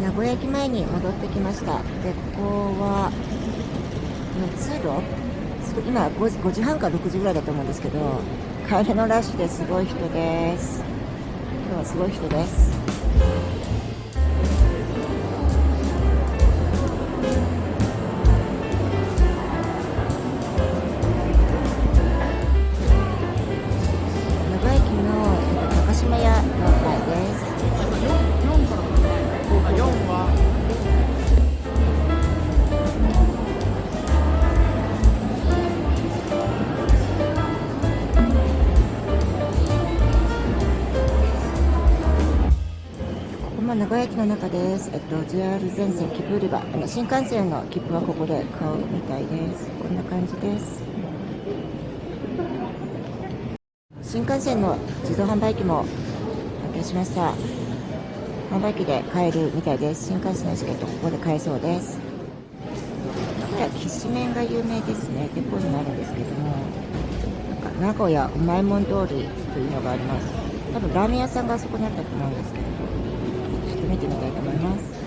名古屋駅前に戻ってきました。でここは通路？今 5, 5時半か6時ぐらいだと思うんですけど帰りのラッシュですごい人です。今日はすごい人です。まあ、名古屋駅の中です。えっと、JR 全線切符売り場。あの新幹線の切符はここで買うみたいです。こんな感じです。新幹線の自動販売機も発見しました。販売機で買えるみたいです。新幹線のチケットここで買えそうです。これはきしめんが有名ですね。デポになるんですけども、なんか名古屋うまいもん通りというのがあります。多分ラーメン屋さんがあそこにあったと思うんですけど。見てみたいと思います。